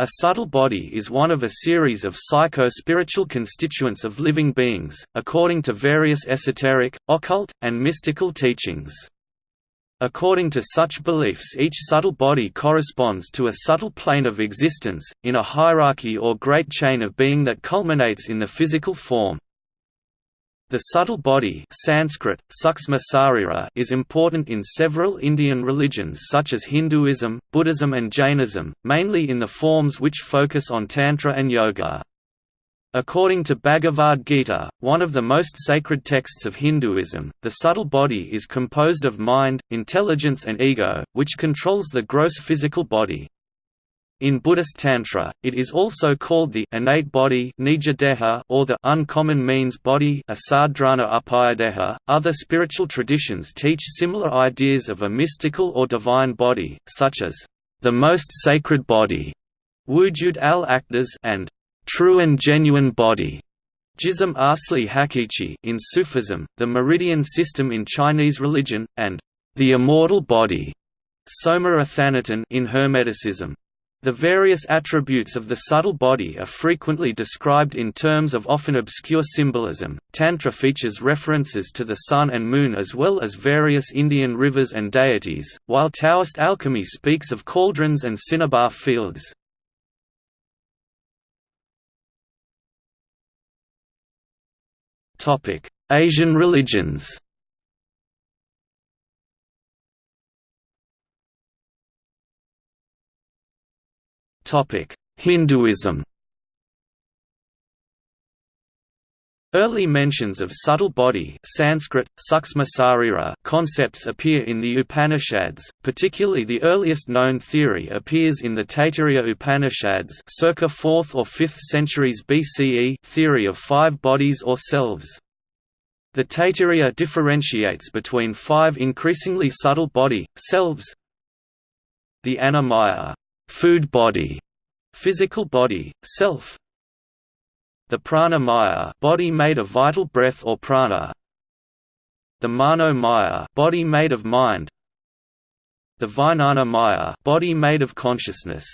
A subtle body is one of a series of psycho-spiritual constituents of living beings, according to various esoteric, occult, and mystical teachings. According to such beliefs each subtle body corresponds to a subtle plane of existence, in a hierarchy or great chain of being that culminates in the physical form. The subtle body Sanskrit, is important in several Indian religions such as Hinduism, Buddhism and Jainism, mainly in the forms which focus on Tantra and Yoga. According to Bhagavad Gita, one of the most sacred texts of Hinduism, the subtle body is composed of mind, intelligence and ego, which controls the gross physical body. In Buddhist Tantra, it is also called the innate body or the uncommon means body .Other spiritual traditions teach similar ideas of a mystical or divine body, such as the most sacred body Wujud al-Aqdas and true and genuine body Jism Asli Haqiqi in Sufism, the meridian system in Chinese religion, and the immortal body Soma Athanaton in Hermeticism. The various attributes of the subtle body are frequently described in terms of often obscure symbolism. Tantra features references to the sun and moon as well as various Indian rivers and deities, while Taoist alchemy speaks of cauldrons and cinnabar fields. Asian religions Hinduism Early mentions of subtle body Sanskrit, concepts appear in the Upanishads, particularly the earliest known theory appears in the Taittiriya Upanishads circa 4th or 5th centuries BCE theory of five bodies or selves. The Taittiriya differentiates between five increasingly subtle body, selves the Annamaya food body, physical body, self. The prana maya, body made of vital breath or prana. The mano maya, body made of mind. The vijnana maya, body made of consciousness.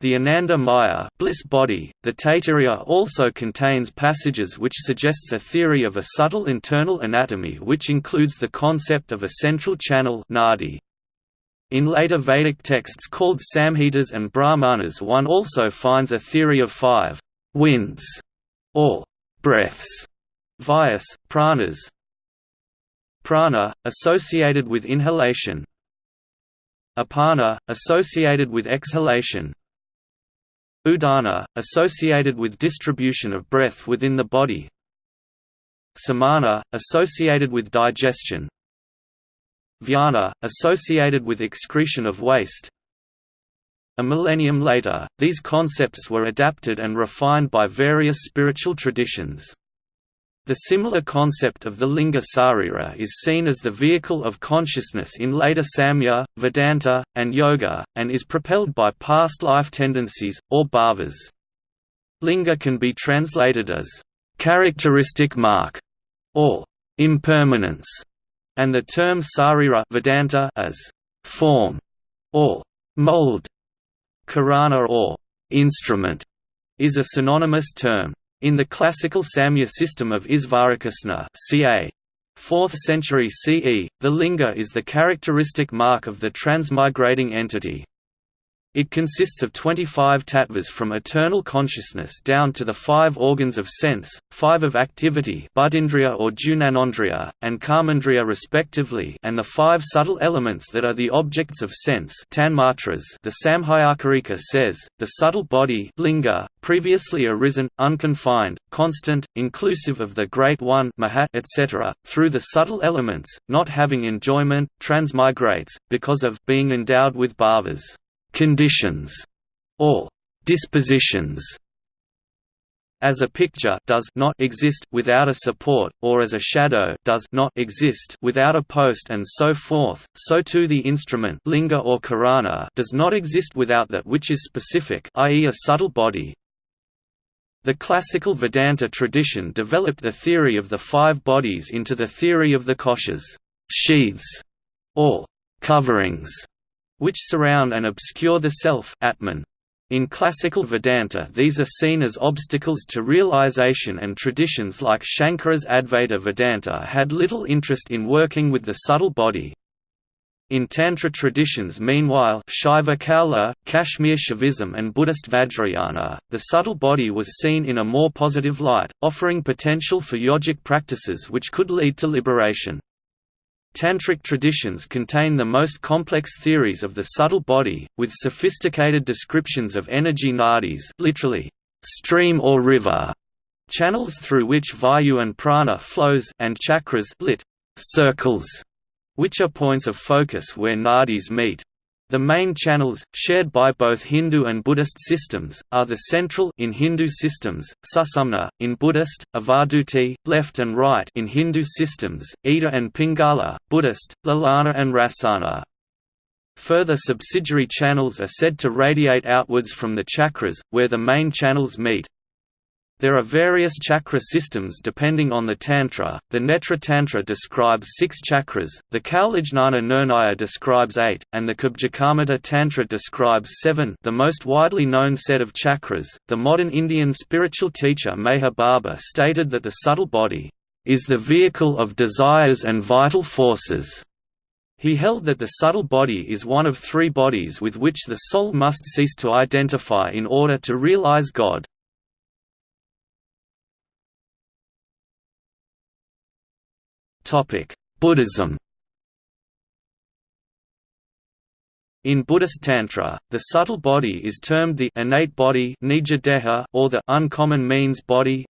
The Ananda Maya bliss body, the Taittiriya also contains passages which suggests a theory of a subtle internal anatomy which includes the concept of a central channel nadi. In later Vedic texts called Samhitas and Brahmanas one also finds a theory of five winds, or breaths, vayus, pranas. Prana, associated with inhalation. Apana, associated with exhalation. Udana, associated with distribution of breath within the body. Samana, associated with digestion Vyana, associated with excretion of waste A millennium later, these concepts were adapted and refined by various spiritual traditions. The similar concept of the linga sarira is seen as the vehicle of consciousness in later Samkhya, Vedanta, and Yoga, and is propelled by past life tendencies, or bhavas. Linga can be translated as characteristic mark or impermanence and the term sarira Vedanta as form or mold. Karana or instrument is a synonymous term. In the classical Samkhya system of Isvarakrsna ca. 4th century CE, the linga is the characteristic mark of the transmigrating entity. It consists of 25 tattvas from eternal consciousness down to the five organs of sense, five of activity buddhindriya or jnanendriya, and karmendriya respectively and the five subtle elements that are the objects of sense tanmatras the Samkhyakarika says, the subtle body linga, previously arisen, unconfined, constant, inclusive of the Great One etc., through the subtle elements, not having enjoyment, transmigrates, because of being endowed with bhavas conditions, or dispositions. As a picture does not exist without a support, or as a shadow does not exist without a post and so forth, so too the instrument linga or karana does not exist without that which is specific i.e. a subtle body. The classical Vedanta tradition developed the theory of the five bodies into the theory of the koshas sheaths, or coverings, which surround and obscure the self Atman. In classical Vedanta these are seen as obstacles to realization and traditions like Shankara's Advaita Vedanta had little interest in working with the subtle body. In Tantra traditions meanwhile Shaiva Kaula, Kashmir Shaivism and Buddhist Vajrayana, the subtle body was seen in a more positive light, offering potential for yogic practices which could lead to liberation. Tantric traditions contain the most complex theories of the subtle body, with sophisticated descriptions of energy nadis literally, stream or river, channels through which vayu and prana flows and chakras lit, circles, which are points of focus where nadis meet. The main channels, shared by both Hindu and Buddhist systems, are the central in Hindu systems, Susumna, in Buddhist, Avadhuti, left and right in Hindu systems, Ida and Pingala, Buddhist, Lalana and Rasana. Further subsidiary channels are said to radiate outwards from the chakras, where the main channels meet. There are various chakra systems depending on the tantra. The Netra Tantra describes six chakras, the Kaulajnana Nirnaya describes eight, and the Kubjikamata Tantra describes seven. The most widely known set of chakras. The modern Indian spiritual teacher Meher Baba stated that the subtle body is the vehicle of desires and vital forces. He held that the subtle body is one of three bodies with which the soul must cease to identify in order to realize God. Buddhism. In Buddhist Tantra, the subtle body is termed the innate body or the uncommon means body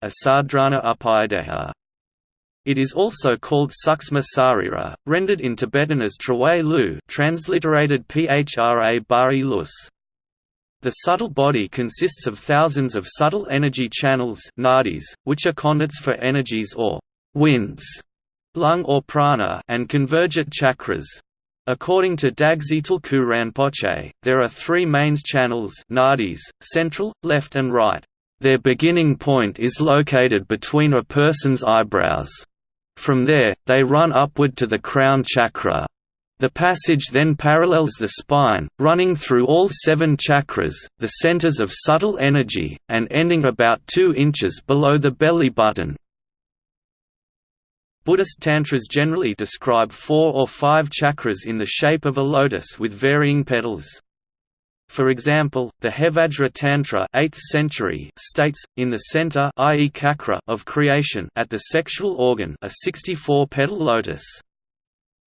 It is also called Suksma Sarira, rendered in Tibetan as Trawe Lu transliterated Phra Bari Lus. The subtle body consists of thousands of subtle energy channels nadis, which are conduits for energies or winds lung or prana and convergent chakras. According to Dagsay Tulku Rinpoche, there are three main channels nadis, central, left and right. Their beginning point is located between a person's eyebrows. From there, they run upward to the crown chakra. The passage then parallels the spine, running through all seven chakras, the centers of subtle energy, and ending about 2 inches below the belly button. Buddhist tantras generally describe four or five chakras in the shape of a lotus with varying petals. For example, the Hevajra Tantra 8th century states, in the center i.e. chakra of creation at the sexual organ a 64-petal lotus.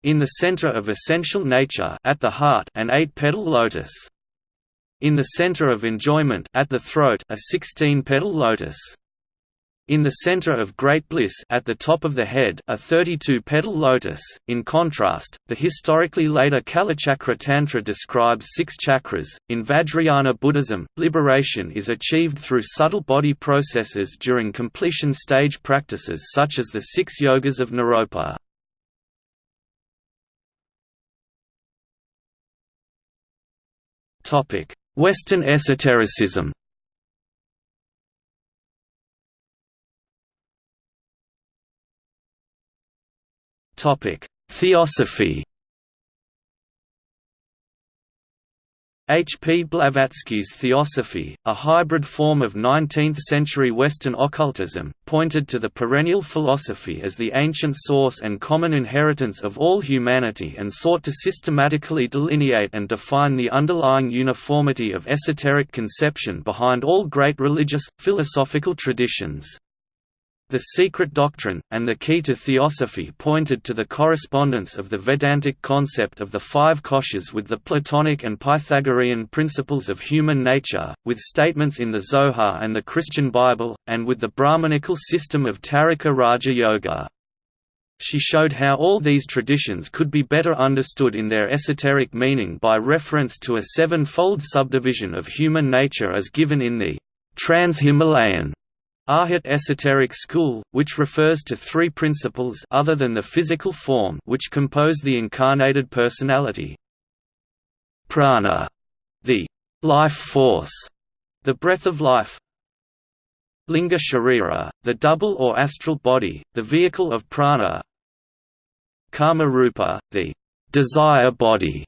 In the center of essential nature at the heart an 8-petal lotus. In the center of enjoyment at the throat a 16-petal lotus. In the center of great bliss at the top of the head a 32-petal lotus. In contrast, the historically later Kalachakra Tantra describes six chakras. In Vajrayana Buddhism, liberation is achieved through subtle body processes during completion stage practices such as the six yogas of Naropa. Western esotericism Theosophy H. P. Blavatsky's Theosophy, a hybrid form of 19th-century Western occultism, pointed to the perennial philosophy as the ancient source and common inheritance of all humanity and sought to systematically delineate and define the underlying uniformity of esoteric conception behind all great religious, philosophical traditions. The secret doctrine, and the key to theosophy pointed to the correspondence of the Vedantic concept of the five koshas with the Platonic and Pythagorean principles of human nature, with statements in the Zohar and the Christian Bible, and with the Brahmanical system of Taraka Raja Yoga. She showed how all these traditions could be better understood in their esoteric meaning by reference to a seven-fold subdivision of human nature as given in the Trans-Himalayan Arhat esoteric school, which refers to three principles other than the physical form which compose the incarnated personality. Prana, the life force, the breath of life. Linga Sharira, the double or astral body, the vehicle of prana. Kama Rupa, the desire body,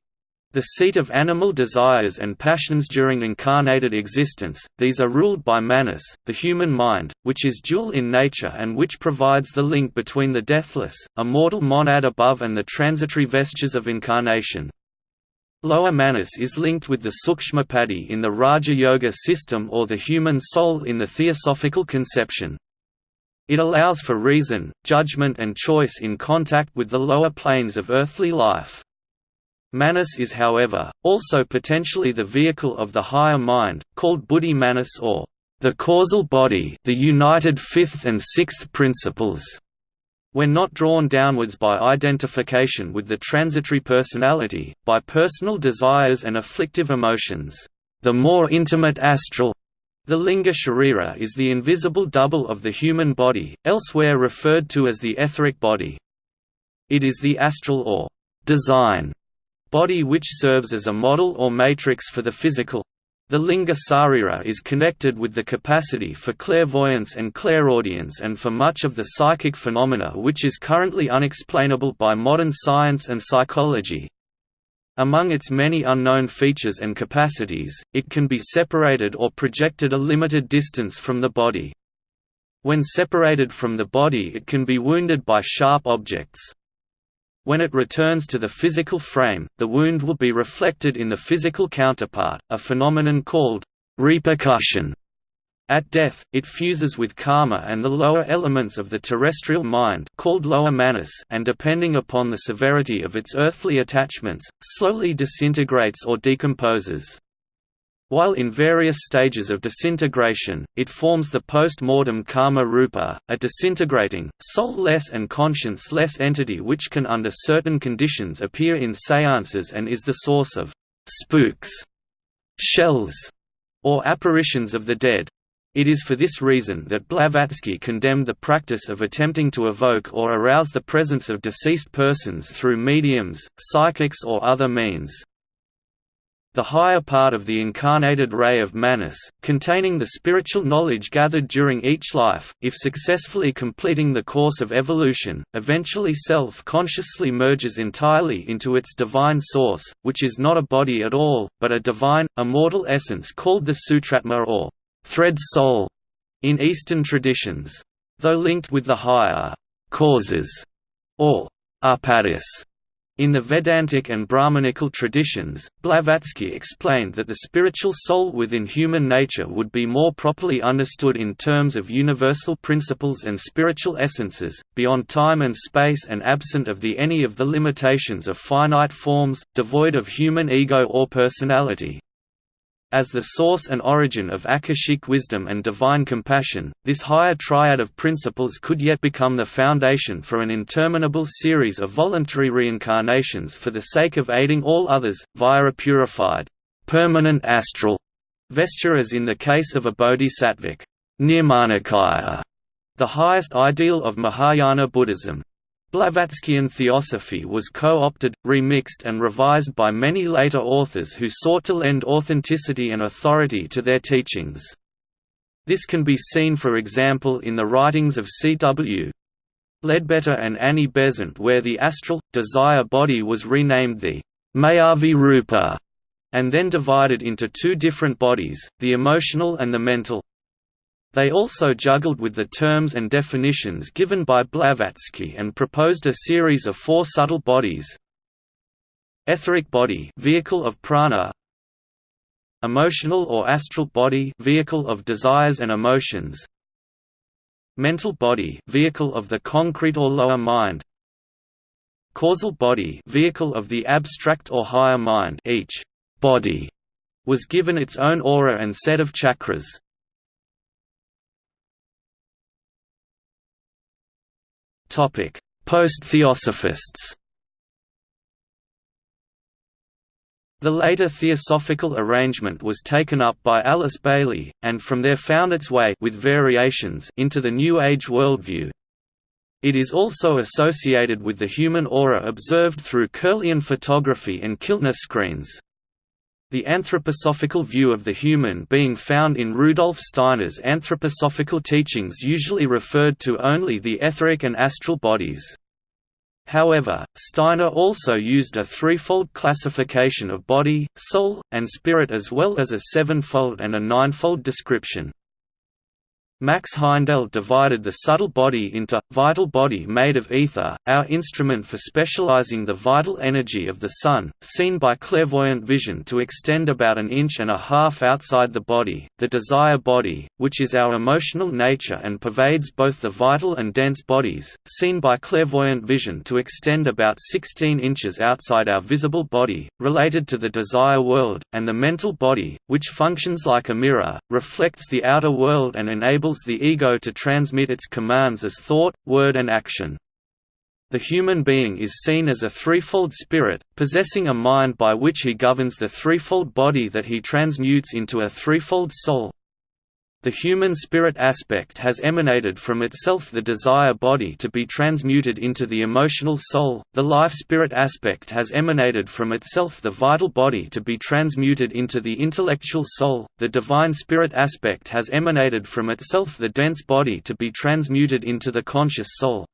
the seat of animal desires and passions during incarnated existence, these are ruled by Manas, the human mind, which is dual in nature and which provides the link between the deathless, immortal monad above and the transitory vestures of incarnation. Lower Manas is linked with the Sukshmopadhi in the Raja Yoga system or the human soul in the theosophical conception. It allows for reason, judgment and choice in contact with the lower planes of earthly life. Manas is however, also potentially the vehicle of the higher mind, called buddhi manas or the causal body the united fifth and sixth principles. When not drawn downwards by identification with the transitory personality, by personal desires and afflictive emotions, the more intimate astral the linga sharira is the invisible double of the human body, elsewhere referred to as the etheric body. It is the astral or design body which serves as a model or matrix for the physical. The linga sarira is connected with the capacity for clairvoyance and clairaudience and for much of the psychic phenomena which is currently unexplainable by modern science and psychology. Among its many unknown features and capacities, it can be separated or projected a limited distance from the body. When separated from the body it can be wounded by sharp objects. When it returns to the physical frame, the wound will be reflected in the physical counterpart, a phenomenon called repercussion. At death, it fuses with kama and the lower elements of the terrestrial mind called lower manas and depending upon the severity of its earthly attachments, slowly disintegrates or decomposes. While in various stages of disintegration, it forms the post-mortem kama rupa, a disintegrating, soul-less and conscience-less entity which can under certain conditions appear in seances and is the source of «spooks», «shells» or apparitions of the dead. It is for this reason that Blavatsky condemned the practice of attempting to evoke or arouse the presence of deceased persons through mediums, psychics or other means. The higher part of the incarnated ray of Manas, containing the spiritual knowledge gathered during each life, if successfully completing the course of evolution, eventually self-consciously merges entirely into its divine source, which is not a body at all, but a divine, immortal essence called the Sutratma or thread soul in Eastern traditions. Though linked with the higher causes or upadhis in the Vedantic and Brahmanical traditions, Blavatsky explained that the spiritual soul within human nature would be more properly understood in terms of universal principles and spiritual essences, beyond time and space and absent of the any of the limitations of finite forms, devoid of human ego or personality. As the source and origin of Akashic wisdom and divine compassion, this higher triad of principles could yet become the foundation for an interminable series of voluntary reincarnations for the sake of aiding all others, via a purified, permanent astral vesture as in the case of a bodhisattvic nirmanakaya, the highest ideal of Mahayana Buddhism. Blavatskyan theosophy was co-opted, remixed and revised by many later authors who sought to lend authenticity and authority to their teachings. This can be seen for example in the writings of C.W. Leadbeater and Annie Besant where the astral, desire body was renamed the Mayavi Rupa, and then divided into two different bodies, the emotional and the mental. They also juggled with the terms and definitions given by Blavatsky and proposed a series of four subtle bodies. Etheric body vehicle of prana. Emotional or astral body vehicle of desires and emotions. Mental body vehicle of the concrete or lower mind. Causal body vehicle of the abstract or higher mind each body was given its own aura and set of chakras. Post-theosophists The later theosophical arrangement was taken up by Alice Bailey, and from there found its way with variations into the New Age worldview. It is also associated with the human aura observed through Kirlian photography and Kilner screens. The anthroposophical view of the human being found in Rudolf Steiner's anthroposophical teachings usually referred to only the etheric and astral bodies. However, Steiner also used a threefold classification of body, soul, and spirit as well as a sevenfold and a ninefold description. Max Heindel divided the subtle body into, vital body made of ether, our instrument for specializing the vital energy of the Sun, seen by clairvoyant vision to extend about an inch and a half outside the body, the desire body, which is our emotional nature and pervades both the vital and dense bodies, seen by clairvoyant vision to extend about 16 inches outside our visible body, related to the desire world, and the mental body, which functions like a mirror, reflects the outer world and enables enables the ego to transmit its commands as thought, word and action. The human being is seen as a threefold spirit, possessing a mind by which he governs the threefold body that he transmutes into a threefold soul. The human spirit aspect has emanated from itself the desire body to be transmuted into the emotional soul, the life spirit aspect has emanated from itself the vital body to be transmuted into the intellectual soul, the divine spirit aspect has emanated from itself the dense body to be transmuted into the conscious soul.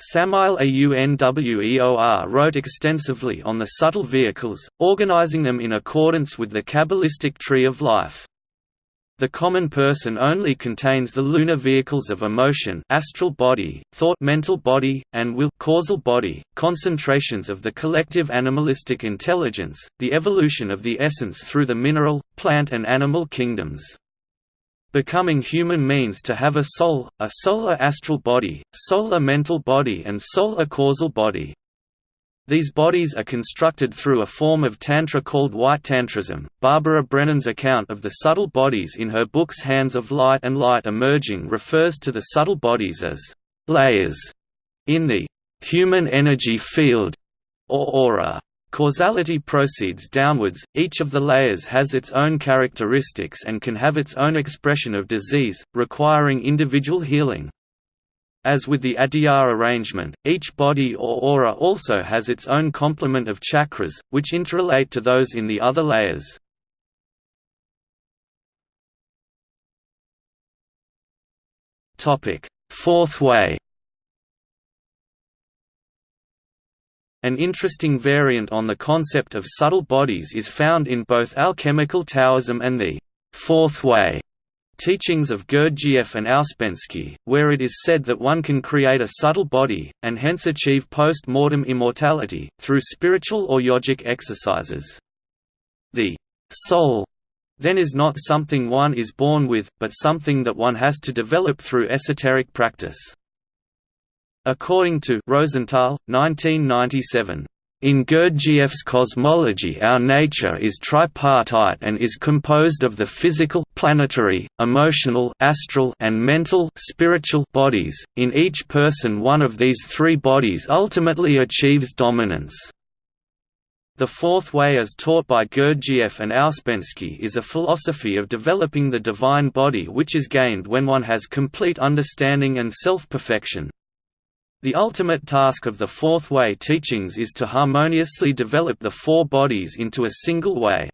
Samael Aun Weor wrote extensively on the subtle vehicles, organizing them in accordance with the Kabbalistic tree of life. The common person only contains the lunar vehicles of emotion astral body, thought mental body, and will causal body, concentrations of the collective animalistic intelligence, the evolution of the essence through the mineral, plant and animal kingdoms. Becoming human means to have a soul, a solar astral body, solar mental body and solar causal body. These bodies are constructed through a form of Tantra called White Tantrism. Barbara Brennan's account of the subtle bodies in her books Hands of Light and Light Emerging refers to the subtle bodies as layers in the human energy field or aura. Causality proceeds downwards, each of the layers has its own characteristics and can have its own expression of disease, requiring individual healing. As with the Adyar arrangement, each body or aura also has its own complement of chakras, which interrelate to those in the other layers. Fourth way. An interesting variant on the concept of subtle bodies is found in both alchemical Taoism and the Fourth Way teachings of Gurdjieff and Ouspensky, where it is said that one can create a subtle body, and hence achieve post-mortem immortality, through spiritual or yogic exercises. The soul then is not something one is born with, but something that one has to develop through esoteric practice. According to Rosenthal, 1997, in Gurdjieff's cosmology our nature is tripartite and is composed of the physical planetary, emotional astral and mental spiritual bodies. In each person one of these three bodies ultimately achieves dominance. The fourth way as taught by Gurdjieff and Ouspensky is a philosophy of developing the divine body which is gained when one has complete understanding and self-perfection. The ultimate task of the Fourth Way teachings is to harmoniously develop the four bodies into a single way.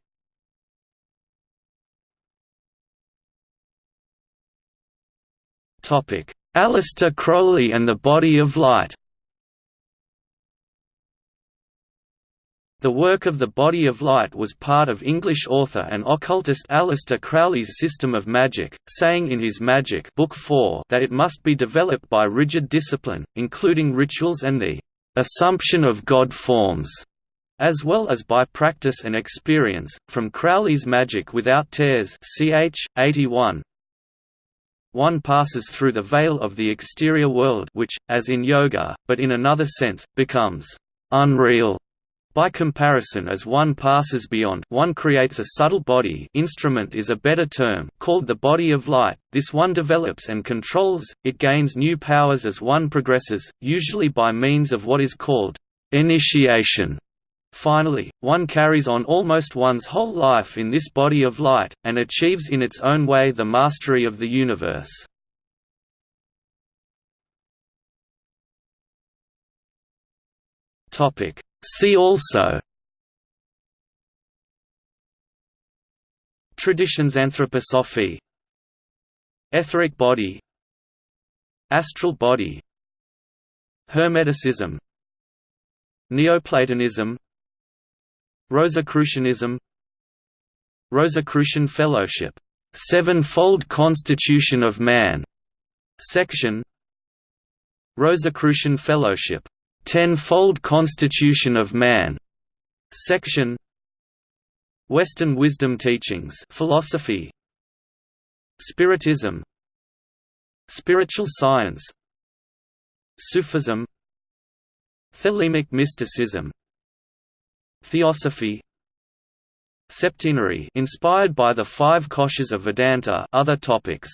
Aleister Crowley and the Body of Light The work of the Body of Light was part of English author and occultist Aleister Crowley's system of magic, saying in his Magic Book 4 that it must be developed by rigid discipline, including rituals and the assumption of God forms, as well as by practice and experience. From Crowley's Magic Without Tears, ch. 81. One passes through the veil of the exterior world which, as in yoga, but in another sense, becomes unreal by comparison as one passes beyond one creates a subtle body instrument is a better term called the body of light, this one develops and controls, it gains new powers as one progresses, usually by means of what is called initiation. Finally, one carries on almost one's whole life in this body of light, and achieves in its own way the mastery of the universe. Topic See also Traditions Anthroposophy Etheric body Astral body Hermeticism Neoplatonism Rosicrucianism Rosicrucian Fellowship Sevenfold Constitution of Man section Rosicrucian Fellowship Tenfold Constitution of Man. Section. Western Wisdom Teachings. Philosophy. Spiritism. Spiritual science. Sufism. Thelemic mysticism. Theosophy. Septenary inspired by the five koshas of Vedanta other topics